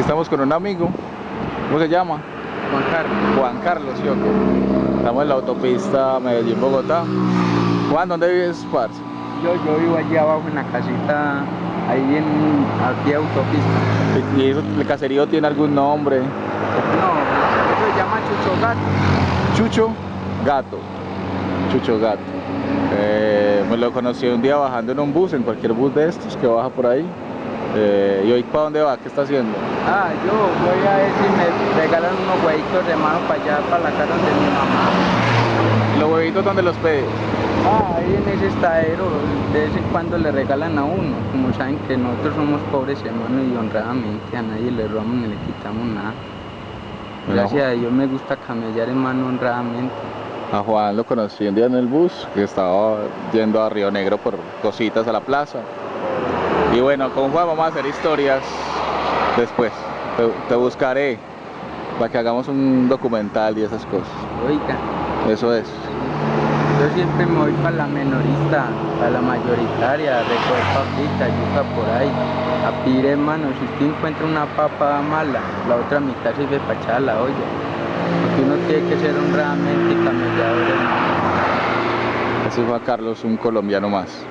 Estamos con un amigo. ¿Cómo se llama? Juan Carlos. Juan Carlos, ¿sí? Estamos en la autopista Medellín-Bogotá. Juan, ¿dónde vives, parce? Yo, yo vivo allí abajo en la casita, ahí en aquí autopista. ¿Y eso, el caserío tiene algún nombre? No, eso se llama Chucho Gato. Chucho Gato. Chucho Gato. Eh, me lo conocí un día bajando en un bus, en cualquier bus de estos que baja por ahí. Eh, ¿Y hoy para dónde va? ¿Qué está haciendo? Ah, yo voy a ver si me regalan unos huevitos de mano para allá, para la casa de mi mamá. ¿Los huevitos dónde los pide? Ah, ahí en ese estadero, de vez en cuando le regalan a uno. Como saben que nosotros somos pobres hermanos y honradamente a nadie le robamos ni le quitamos nada. Gracias a Dios me gusta camellar hermano honradamente. A Juan lo conocí un día en el bus, que estaba yendo a Río Negro por cositas a la plaza. Y bueno, con Juan vamos a hacer historias después. Te, te buscaré para que hagamos un documental y esas cosas. Oiga, Eso es. yo siempre me voy para la menorista, para la mayoritaria, recoger papitas, yuca por ahí. A pedir hermano, si usted encuentra una papa mala, la otra mitad sirve para echar la olla. Porque uno tiene que ser honradamente camellador hermano. Es Juan Carlos, un colombiano más.